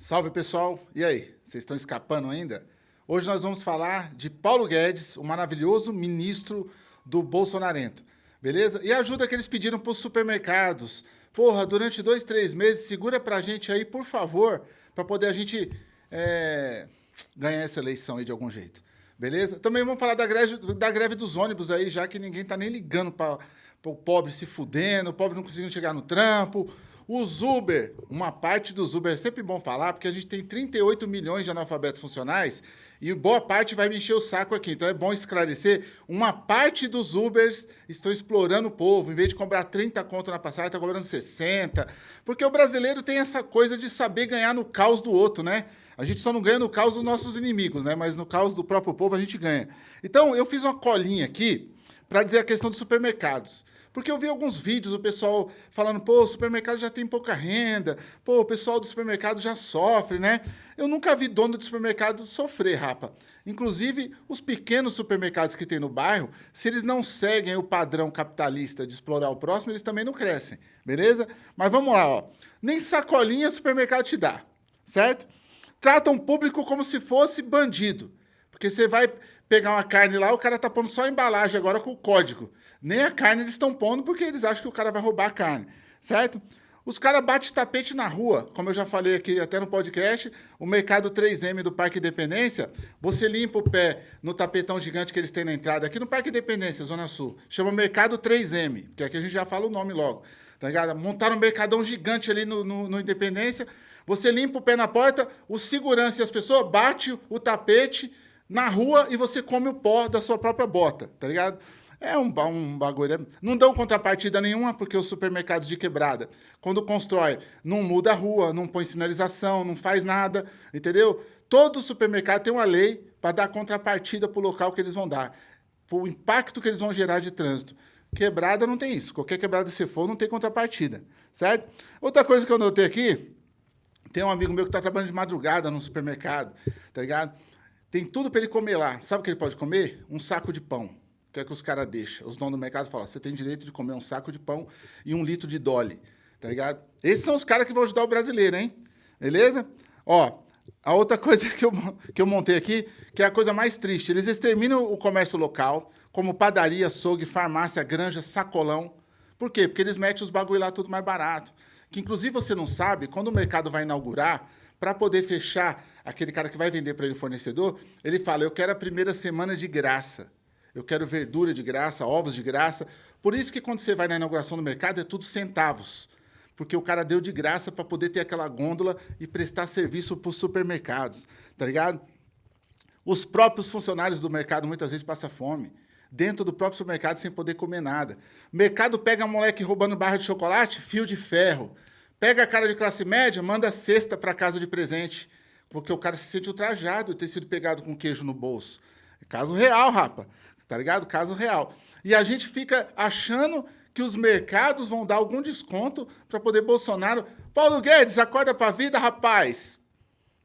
Salve pessoal, e aí, vocês estão escapando ainda? Hoje nós vamos falar de Paulo Guedes, o maravilhoso ministro do Bolsonarento, beleza? E ajuda que eles pediram para os supermercados. Porra, durante dois, três meses, segura para a gente aí, por favor, para poder a gente é, ganhar essa eleição aí de algum jeito, beleza? Também vamos falar da greve, da greve dos ônibus aí, já que ninguém tá nem ligando para o pobre se fudendo, o pobre não conseguindo chegar no trampo, os Uber, uma parte dos Uber, é sempre bom falar, porque a gente tem 38 milhões de analfabetos funcionais e boa parte vai me encher o saco aqui. Então é bom esclarecer, uma parte dos Ubers estão explorando o povo. Em vez de cobrar 30 conto na passagem, está cobrando 60. Porque o brasileiro tem essa coisa de saber ganhar no caos do outro, né? A gente só não ganha no caos dos nossos inimigos, né? Mas no caos do próprio povo a gente ganha. Então eu fiz uma colinha aqui para dizer a questão dos supermercados. Porque eu vi alguns vídeos o pessoal falando, pô, o supermercado já tem pouca renda, pô, o pessoal do supermercado já sofre, né? Eu nunca vi dono de supermercado sofrer, rapa. Inclusive, os pequenos supermercados que tem no bairro, se eles não seguem o padrão capitalista de explorar o próximo, eles também não crescem, beleza? Mas vamos lá, ó. Nem sacolinha supermercado te dá, certo? Tratam o público como se fosse bandido. Porque você vai pegar uma carne lá, o cara tá pondo só a embalagem agora com o código. Nem a carne eles estão pondo porque eles acham que o cara vai roubar a carne, certo? Os caras batem tapete na rua, como eu já falei aqui até no podcast, o mercado 3M do Parque Independência, você limpa o pé no tapetão gigante que eles têm na entrada, aqui no Parque Independência, Zona Sul, chama Mercado 3M, que aqui a gente já fala o nome logo, tá ligado? Montaram um mercadão gigante ali no, no, no Independência, você limpa o pé na porta, o segurança e as pessoas bate o tapete na rua e você come o pó da sua própria bota, tá ligado? É um, um bagulho. É, não dão contrapartida nenhuma, porque os supermercados de quebrada, quando constrói, não muda a rua, não põe sinalização, não faz nada, entendeu? Todo supermercado tem uma lei para dar contrapartida para o local que eles vão dar, para o impacto que eles vão gerar de trânsito. Quebrada não tem isso. Qualquer quebrada que você for, não tem contrapartida, certo? Outra coisa que eu notei aqui, tem um amigo meu que está trabalhando de madrugada no supermercado, tá ligado? Tem tudo para ele comer lá. Sabe o que ele pode comer? Um saco de pão que é que os caras deixam? Os donos do mercado falam, você tem direito de comer um saco de pão e um litro de Dolly, tá ligado? Esses são os caras que vão ajudar o brasileiro, hein? Beleza? Ó, a outra coisa que eu, que eu montei aqui, que é a coisa mais triste, eles exterminam o comércio local, como padaria, açougue, farmácia, granja, sacolão. Por quê? Porque eles metem os bagulho lá tudo mais barato. Que inclusive você não sabe, quando o mercado vai inaugurar, para poder fechar aquele cara que vai vender para ele fornecedor, ele fala, eu quero a primeira semana de graça eu quero verdura de graça, ovos de graça. Por isso que quando você vai na inauguração do mercado é tudo centavos, porque o cara deu de graça para poder ter aquela gôndola e prestar serviço para os supermercados, tá ligado? Os próprios funcionários do mercado muitas vezes passam fome, dentro do próprio supermercado sem poder comer nada. Mercado pega moleque roubando barra de chocolate, fio de ferro. Pega a cara de classe média, manda cesta para casa de presente, porque o cara se sente ultrajado de ter sido pegado com queijo no bolso. Caso real, rapa tá ligado? Caso real. E a gente fica achando que os mercados vão dar algum desconto para poder Bolsonaro... Paulo Guedes, acorda para a vida, rapaz!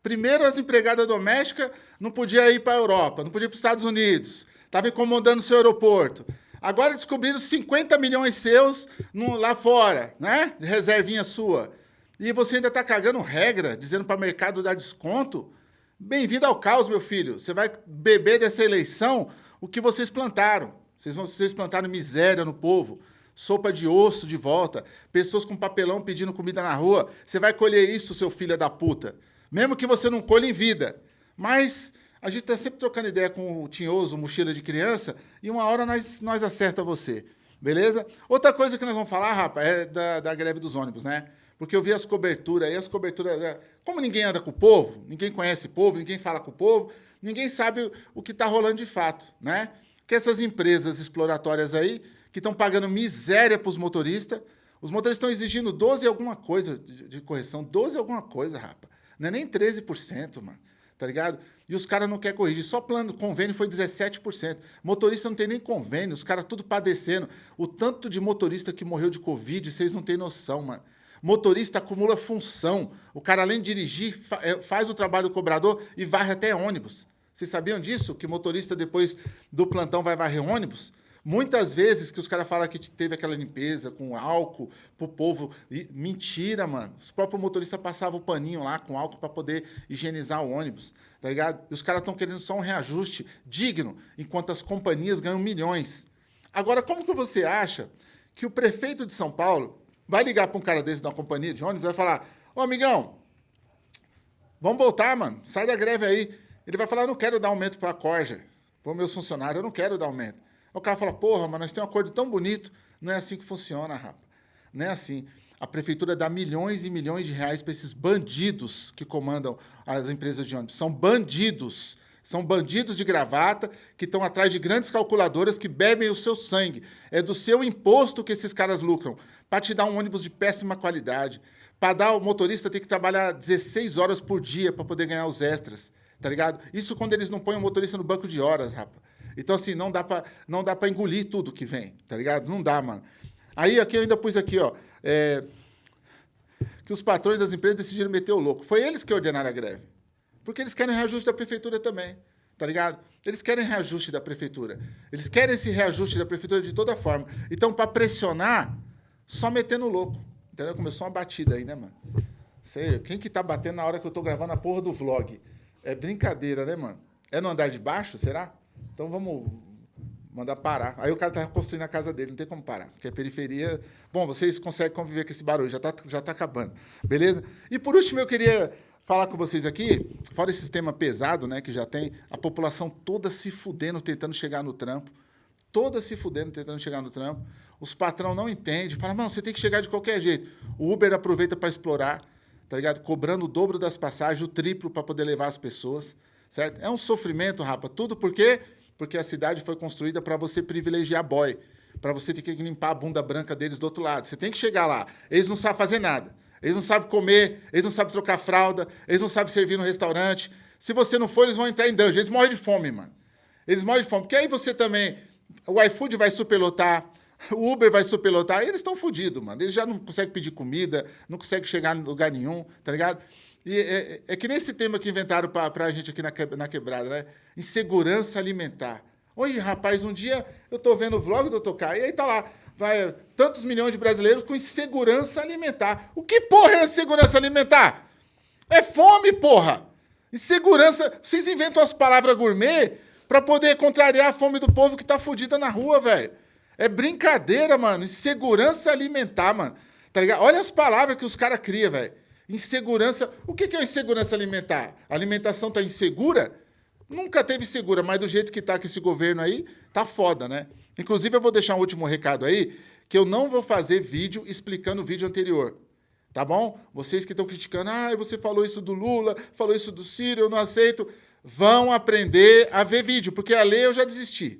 Primeiro, as empregadas domésticas não podiam ir para a Europa, não podiam ir para os Estados Unidos, estava incomodando o seu aeroporto. Agora descobriram 50 milhões seus no, lá fora, né? De reservinha sua. E você ainda está cagando regra, dizendo para o mercado dar desconto? Bem-vindo ao caos, meu filho. Você vai beber dessa eleição o que vocês plantaram. Vocês, vocês plantaram miséria no povo, sopa de osso de volta, pessoas com papelão pedindo comida na rua. Você vai colher isso, seu filho da puta. Mesmo que você não colhe em vida. Mas a gente está sempre trocando ideia com o tinhoso, mochila de criança, e uma hora nós, nós acerta você. Beleza? Outra coisa que nós vamos falar, rapaz, é da, da greve dos ônibus, né? Porque eu vi as coberturas aí, as coberturas... É, como ninguém anda com o povo, ninguém conhece o povo, ninguém fala com o povo, ninguém sabe o que está rolando de fato, né? Que essas empresas exploratórias aí, que estão pagando miséria para os motoristas, os motoristas estão exigindo 12 alguma coisa de, de correção, 12 alguma coisa, rapa. Não é nem 13%, mano, tá ligado? E os caras não querem corrigir, só plano convênio foi 17%. Motorista não tem nem convênio, os caras tudo padecendo. O tanto de motorista que morreu de Covid, vocês não têm noção, mano. Motorista acumula função. O cara, além de dirigir, é, faz o trabalho do cobrador e varre até ônibus. Vocês sabiam disso? Que motorista, depois do plantão, vai varrer ônibus? Muitas vezes que os caras falam que teve aquela limpeza com álcool pro povo. E, mentira, mano. Os próprios motoristas passavam o paninho lá com álcool para poder higienizar o ônibus, tá ligado? E os caras estão querendo só um reajuste digno, enquanto as companhias ganham milhões. Agora, como que você acha que o prefeito de São Paulo vai ligar para um cara desse da companhia de ônibus e vai falar: Ô, amigão, vamos voltar, mano, sai da greve aí. Ele vai falar: não quero dar aumento para a Corja, para meus funcionários, eu não quero dar aumento. O cara fala: porra, mas nós temos um acordo tão bonito. Não é assim que funciona, rapa. Não é assim. A prefeitura dá milhões e milhões de reais para esses bandidos que comandam as empresas de ônibus. São bandidos. São bandidos de gravata que estão atrás de grandes calculadoras que bebem o seu sangue. É do seu imposto que esses caras lucram. Para te dar um ônibus de péssima qualidade. Para dar o motorista ter que trabalhar 16 horas por dia para poder ganhar os extras. Tá ligado? Isso quando eles não põem o motorista no banco de horas, rapa. Então, assim, não dá para engolir tudo que vem, tá ligado? Não dá, mano. Aí aqui eu ainda pus aqui, ó. É, que os patrões das empresas decidiram meter o louco. Foi eles que ordenaram a greve. Porque eles querem reajuste da prefeitura também, tá ligado? Eles querem reajuste da prefeitura. Eles querem esse reajuste da prefeitura de toda forma. Então, para pressionar, só metendo louco. Entendeu? Começou uma batida aí, né, mano? Sei, quem que tá batendo na hora que eu tô gravando a porra do vlog? É brincadeira, né, mano? É no andar de baixo, será? Então vamos mandar parar. Aí o cara tá construindo a casa dele, não tem como parar, porque a periferia... Bom, vocês conseguem conviver com esse barulho, já tá, já tá acabando, beleza? E por último, eu queria falar com vocês aqui, fora esse sistema pesado, né, que já tem, a população toda se fudendo, tentando chegar no trampo, toda se fudendo, tentando chegar no trampo, os patrão não entendem, falam, não, você tem que chegar de qualquer jeito. O Uber aproveita para explorar, tá ligado? Cobrando o dobro das passagens, o triplo para poder levar as pessoas, certo? É um sofrimento, rapa, tudo porque porque a cidade foi construída para você privilegiar boy, para você ter que limpar a bunda branca deles do outro lado. Você tem que chegar lá. Eles não sabem fazer nada. Eles não sabem comer, eles não sabem trocar fralda, eles não sabem servir no restaurante. Se você não for, eles vão entrar em dungeon. Eles morrem de fome, mano. Eles morrem de fome. Porque aí você também. O iFood vai superlotar, o Uber vai superlotar, eles estão fodidos, mano. Eles já não conseguem pedir comida, não conseguem chegar em lugar nenhum, tá ligado? E é, é que nesse tema que inventaram para a gente aqui na, na quebrada, né? Insegurança alimentar. Oi, rapaz, um dia eu estou vendo o vlog do Dr. E aí tá lá, vai tantos milhões de brasileiros com insegurança alimentar. O que porra é insegurança alimentar? É fome, porra! Insegurança. Vocês inventam as palavras gourmet para poder contrariar a fome do povo que tá fudida na rua, velho. É brincadeira, mano. Insegurança alimentar, mano. Tá ligado? Olha as palavras que os caras criam, velho. Insegurança. O que é insegurança alimentar? A alimentação está insegura? Nunca teve segura, mas do jeito que está com esse governo aí, tá foda, né? Inclusive, eu vou deixar um último recado aí, que eu não vou fazer vídeo explicando o vídeo anterior. Tá bom? Vocês que estão criticando, ah, você falou isso do Lula, falou isso do Ciro, eu não aceito. Vão aprender a ver vídeo, porque a ler eu já desisti.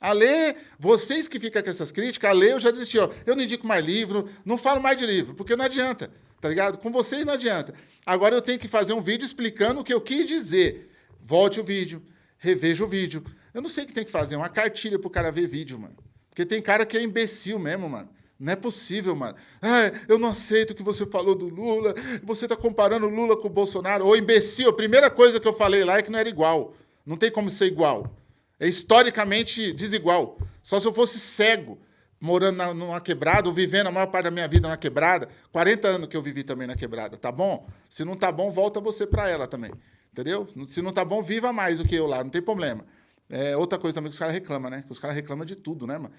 A ler, vocês que ficam com essas críticas, a ler eu já desisti. Ó. Eu não indico mais livro, não falo mais de livro, porque não adianta tá ligado? Com vocês não adianta. Agora eu tenho que fazer um vídeo explicando o que eu quis dizer. Volte o vídeo, reveja o vídeo. Eu não sei o que tem que fazer, uma cartilha pro cara ver vídeo, mano. Porque tem cara que é imbecil mesmo, mano. Não é possível, mano. Ah, eu não aceito o que você falou do Lula. Você tá comparando o Lula com o Bolsonaro. Ô, imbecil, a primeira coisa que eu falei lá é que não era igual. Não tem como ser igual. É historicamente desigual. Só se eu fosse cego morando na, numa quebrada, ou vivendo a maior parte da minha vida na quebrada. 40 anos que eu vivi também na quebrada, tá bom? Se não tá bom, volta você para ela também. Entendeu? Se não tá bom, viva mais do que eu lá, não tem problema. É, outra coisa também que os caras reclamam, né? Os caras reclamam de tudo, né, mano?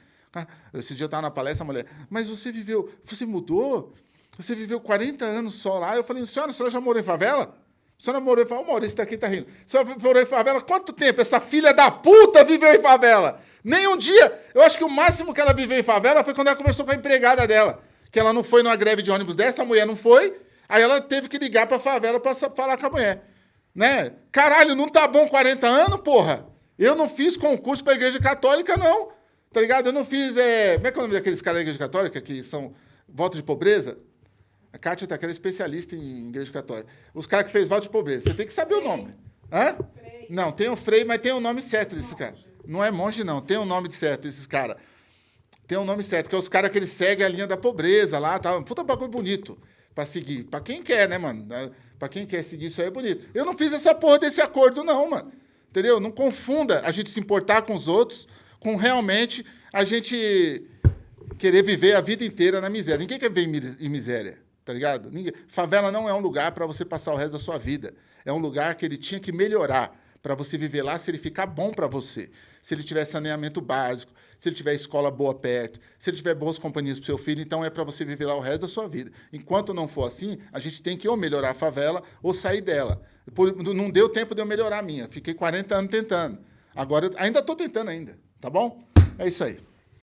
Esse dia eu tava na palestra, a mulher, mas você viveu, você mudou? Você viveu 40 anos só lá? Eu falei, senhora, a senhora já morou em favela? A senhora morou em favela? O Maurício tá aqui, tá rindo. A senhora morou em favela? Quanto tempo essa filha da puta viveu em favela? Nem um dia. Eu acho que o máximo que ela viveu em favela foi quando ela conversou com a empregada dela. Que ela não foi numa greve de ônibus dessa, a mulher não foi. Aí ela teve que ligar pra favela pra falar com a mulher. Né? Caralho, não tá bom 40 anos, porra? Eu não fiz concurso pra igreja católica, não. Tá ligado? Eu não fiz. É... Como é que é o nome daqueles caras da igreja católica que são voto de pobreza? A Kátia tá aquela especialista em igreja católica. Os caras que fez voto de pobreza. Você tem que saber o nome. Hã? Frei. Não, tem o Frei, mas tem o nome certo desse cara. Não é monge, não. Tem um nome certo, esses caras. Tem um nome certo, que é os caras que eles seguem a linha da pobreza lá, tá? Puta bagulho bonito para seguir. Para quem quer, né, mano? Para quem quer seguir isso aí é bonito. Eu não fiz essa porra desse acordo, não, mano. Entendeu? Não confunda a gente se importar com os outros com realmente a gente querer viver a vida inteira na miséria. Ninguém quer viver em miséria, tá ligado? Ninguém... Favela não é um lugar para você passar o resto da sua vida. É um lugar que ele tinha que melhorar para você viver lá se ele ficar bom para você. Se ele tiver saneamento básico, se ele tiver escola boa perto, se ele tiver boas companhias para seu filho, então é para você viver lá o resto da sua vida. Enquanto não for assim, a gente tem que ou melhorar a favela ou sair dela. Por, não deu tempo de eu melhorar a minha. Fiquei 40 anos tentando. Agora, ainda estou tentando ainda, tá bom? É isso aí.